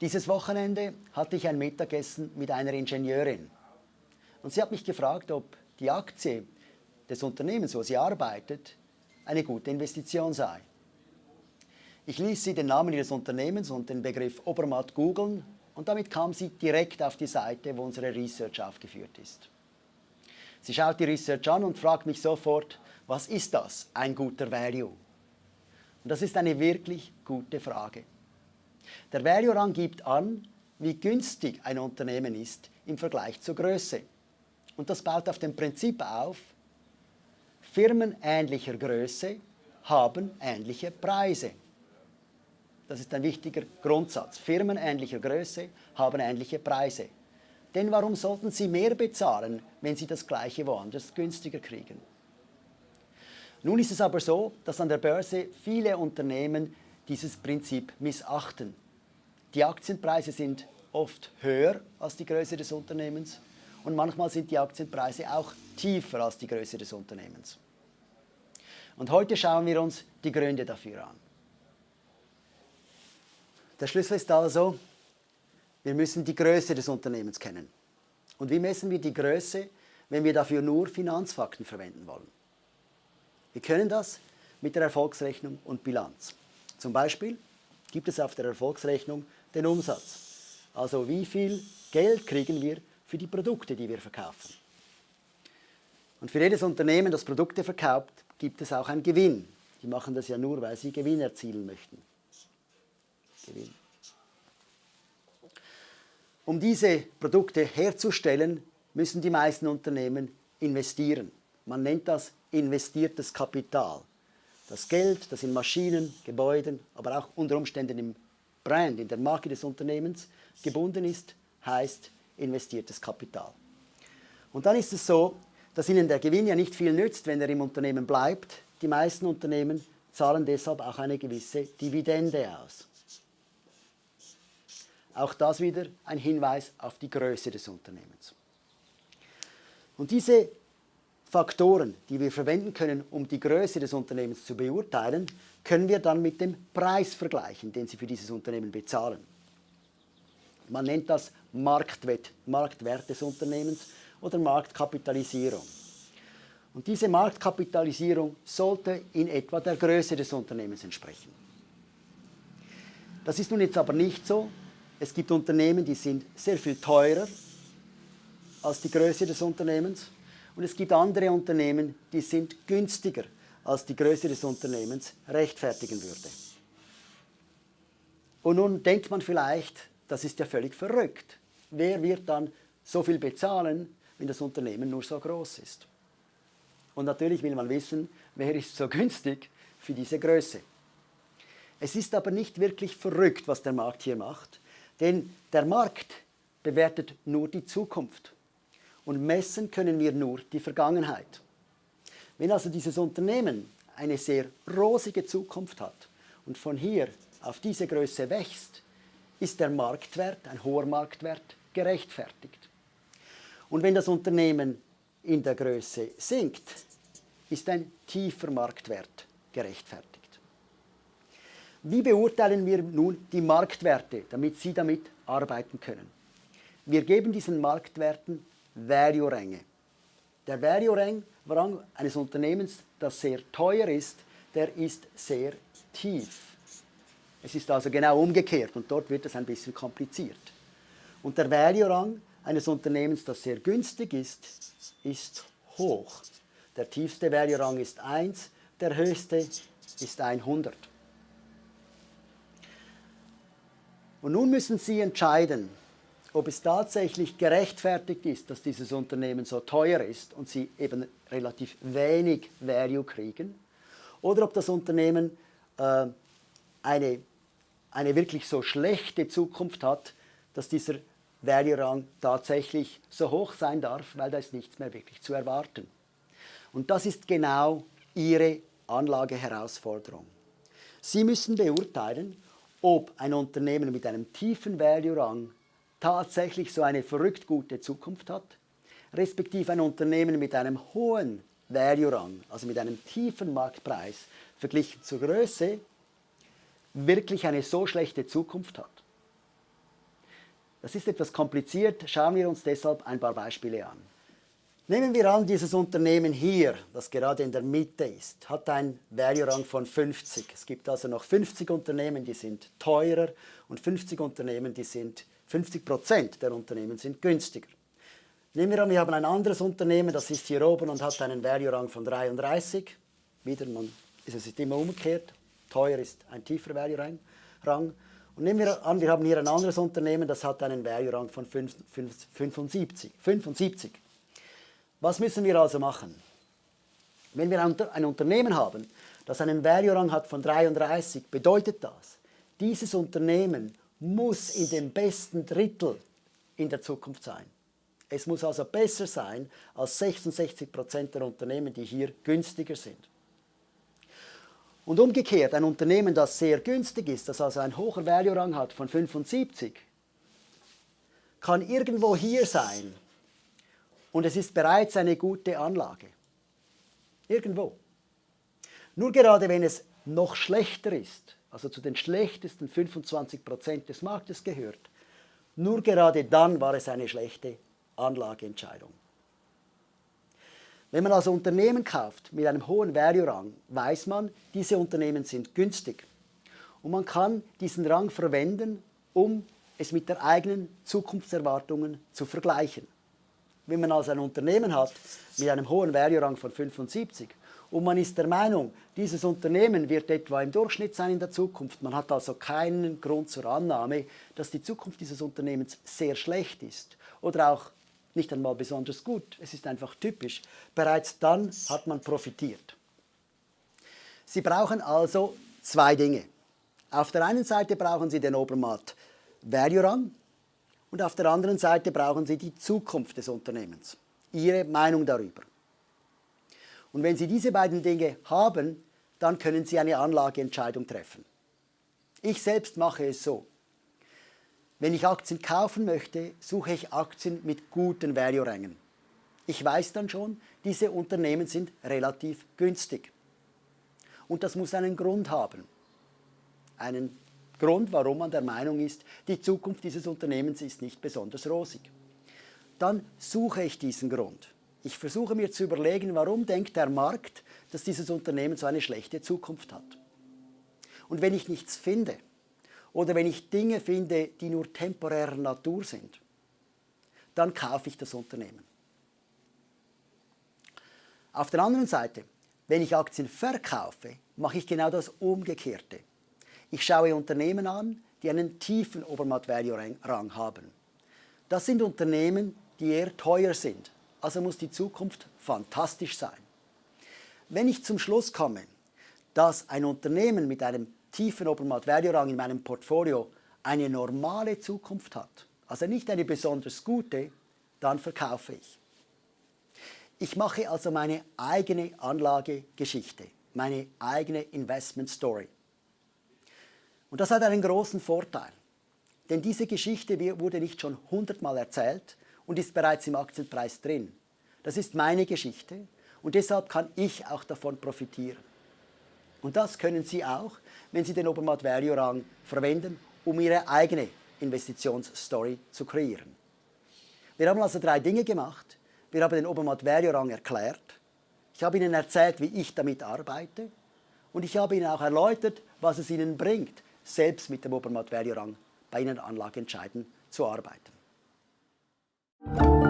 Dieses Wochenende hatte ich ein Mittagessen mit einer Ingenieurin. Und sie hat mich gefragt, ob die Aktie des Unternehmens, wo sie arbeitet, eine gute Investition sei. Ich ließ sie den Namen ihres Unternehmens und den Begriff Obermatt googeln und damit kam sie direkt auf die Seite, wo unsere Research aufgeführt ist. Sie schaut die Research an und fragt mich sofort, was ist das, ein guter Value? Und das ist eine wirklich gute Frage. Der Value-Rang gibt an, wie günstig ein Unternehmen ist im Vergleich zur Größe. Und das baut auf dem Prinzip auf, Firmen ähnlicher Größe haben ähnliche Preise. Das ist ein wichtiger Grundsatz. Firmen ähnlicher Größe haben ähnliche Preise. Denn warum sollten sie mehr bezahlen, wenn sie das Gleiche woanders günstiger kriegen? Nun ist es aber so, dass an der Börse viele Unternehmen dieses Prinzip missachten. Die Aktienpreise sind oft höher als die Größe des Unternehmens und manchmal sind die Aktienpreise auch tiefer als die Größe des Unternehmens. Und heute schauen wir uns die Gründe dafür an. Der Schlüssel ist also, wir müssen die Größe des Unternehmens kennen. Und wie messen wir die Größe, wenn wir dafür nur Finanzfakten verwenden wollen? Wir können das mit der Erfolgsrechnung und Bilanz. Zum Beispiel gibt es auf der Erfolgsrechnung den Umsatz. Also wie viel Geld kriegen wir für die Produkte, die wir verkaufen. Und für jedes Unternehmen, das Produkte verkauft, gibt es auch einen Gewinn. Die machen das ja nur, weil sie Gewinn erzielen möchten. Gewinn. Um diese Produkte herzustellen, müssen die meisten Unternehmen investieren. Man nennt das investiertes Kapital. Das Geld, das in Maschinen, Gebäuden, aber auch unter Umständen im Brand, in der Marke des Unternehmens gebunden ist, heißt investiertes Kapital. Und dann ist es so, dass Ihnen der Gewinn ja nicht viel nützt, wenn er im Unternehmen bleibt. Die meisten Unternehmen zahlen deshalb auch eine gewisse Dividende aus. Auch das wieder ein Hinweis auf die Größe des Unternehmens. Und diese Faktoren, die wir verwenden können, um die Größe des Unternehmens zu beurteilen, können wir dann mit dem Preis vergleichen, den Sie für dieses Unternehmen bezahlen. Man nennt das Marktwert, Marktwert des Unternehmens oder Marktkapitalisierung. Und diese Marktkapitalisierung sollte in etwa der Größe des Unternehmens entsprechen. Das ist nun jetzt aber nicht so. Es gibt Unternehmen, die sind sehr viel teurer als die Größe des Unternehmens und es gibt andere Unternehmen, die sind günstiger, als die Größe des Unternehmens rechtfertigen würde. Und nun denkt man vielleicht, das ist ja völlig verrückt. Wer wird dann so viel bezahlen, wenn das Unternehmen nur so groß ist? Und natürlich will man wissen, wer ist so günstig für diese Größe. Es ist aber nicht wirklich verrückt, was der Markt hier macht, denn der Markt bewertet nur die Zukunft und messen können wir nur die Vergangenheit. Wenn also dieses Unternehmen eine sehr rosige Zukunft hat und von hier auf diese Größe wächst, ist der Marktwert, ein hoher Marktwert, gerechtfertigt. Und wenn das Unternehmen in der Größe sinkt, ist ein tiefer Marktwert gerechtfertigt. Wie beurteilen wir nun die Marktwerte, damit Sie damit arbeiten können? Wir geben diesen Marktwerten Value-Ränge. Der Value-Rang eines Unternehmens, das sehr teuer ist, der ist sehr tief. Es ist also genau umgekehrt und dort wird es ein bisschen kompliziert. Und der Value-Rang eines Unternehmens, das sehr günstig ist, ist hoch. Der tiefste Value-Rang ist 1, der höchste ist 100. Und nun müssen Sie entscheiden, ob es tatsächlich gerechtfertigt ist, dass dieses Unternehmen so teuer ist und sie eben relativ wenig Value kriegen, oder ob das Unternehmen äh, eine, eine wirklich so schlechte Zukunft hat, dass dieser Value-Rang tatsächlich so hoch sein darf, weil da ist nichts mehr wirklich zu erwarten. Und das ist genau Ihre Anlageherausforderung. Sie müssen beurteilen, ob ein Unternehmen mit einem tiefen Value-Rang tatsächlich so eine verrückt gute Zukunft hat, respektive ein Unternehmen mit einem hohen Value-Rang, also mit einem tiefen Marktpreis verglichen zur Größe, wirklich eine so schlechte Zukunft hat. Das ist etwas kompliziert, schauen wir uns deshalb ein paar Beispiele an. Nehmen wir an, dieses Unternehmen hier, das gerade in der Mitte ist, hat einen Value-Rang von 50. Es gibt also noch 50 Unternehmen, die sind teurer und 50 Unternehmen, die sind 50 Prozent der Unternehmen sind günstiger. Nehmen wir an, wir haben ein anderes Unternehmen, das ist hier oben und hat einen Value-Rang von 33. Wieder, man, es ist immer umgekehrt. Teuer ist ein tieferer Value-Rang. Und nehmen wir an, wir haben hier ein anderes Unternehmen, das hat einen Value-Rang von 75. 75. Was müssen wir also machen? Wenn wir ein Unternehmen haben, das einen Value-Rang hat von 33, bedeutet das, dieses Unternehmen muss in dem besten Drittel in der Zukunft sein. Es muss also besser sein als 66 Prozent der Unternehmen, die hier günstiger sind. Und umgekehrt, ein Unternehmen, das sehr günstig ist, das also einen hohen Value-Rang hat von 75, kann irgendwo hier sein und es ist bereits eine gute Anlage. Irgendwo. Nur gerade wenn es noch schlechter ist, also zu den schlechtesten 25 Prozent des Marktes gehört, nur gerade dann war es eine schlechte Anlageentscheidung. Wenn man also Unternehmen kauft mit einem hohen Value-Rang, weiß man, diese Unternehmen sind günstig. Und man kann diesen Rang verwenden, um es mit der eigenen Zukunftserwartungen zu vergleichen. Wenn man also ein Unternehmen hat mit einem hohen Value-Rang von 75 und man ist der Meinung, dieses Unternehmen wird etwa im Durchschnitt sein in der Zukunft, man hat also keinen Grund zur Annahme, dass die Zukunft dieses Unternehmens sehr schlecht ist oder auch nicht einmal besonders gut, es ist einfach typisch, bereits dann hat man profitiert. Sie brauchen also zwei Dinge. Auf der einen Seite brauchen Sie den Obermatt Value Rang, und auf der anderen Seite brauchen Sie die Zukunft des Unternehmens, Ihre Meinung darüber. Und wenn Sie diese beiden Dinge haben, dann können Sie eine Anlageentscheidung treffen. Ich selbst mache es so. Wenn ich Aktien kaufen möchte, suche ich Aktien mit guten Value-Rängen. Ich weiß dann schon, diese Unternehmen sind relativ günstig. Und das muss einen Grund haben. Einen Grund, warum man der Meinung ist, die Zukunft dieses Unternehmens ist nicht besonders rosig. Dann suche ich diesen Grund. Ich versuche mir zu überlegen, warum denkt der Markt, dass dieses Unternehmen so eine schlechte Zukunft hat. Und wenn ich nichts finde oder wenn ich Dinge finde, die nur temporärer Natur sind, dann kaufe ich das Unternehmen. Auf der anderen Seite, wenn ich Aktien verkaufe, mache ich genau das Umgekehrte. Ich schaue Unternehmen an, die einen tiefen Obermatt-Value-Rang haben. Das sind Unternehmen, die eher teuer sind. Also muss die Zukunft fantastisch sein. Wenn ich zum Schluss komme, dass ein Unternehmen mit einem tiefen Obermatt-Value-Rang in meinem Portfolio eine normale Zukunft hat, also nicht eine besonders gute, dann verkaufe ich. Ich mache also meine eigene Anlagegeschichte, meine eigene Investment Story. Und das hat einen großen Vorteil. Denn diese Geschichte wurde nicht schon hundertmal erzählt und ist bereits im Aktienpreis drin. Das ist meine Geschichte und deshalb kann ich auch davon profitieren. Und das können Sie auch, wenn Sie den Obermatt Value Rang verwenden, um Ihre eigene Investitionsstory zu kreieren. Wir haben also drei Dinge gemacht. Wir haben den Obermatt Value Rang erklärt. Ich habe Ihnen erzählt, wie ich damit arbeite. Und ich habe Ihnen auch erläutert, was es Ihnen bringt, selbst mit dem Obermatt Value Rang bei Ihnen Anlageentscheiden zu arbeiten. Bye.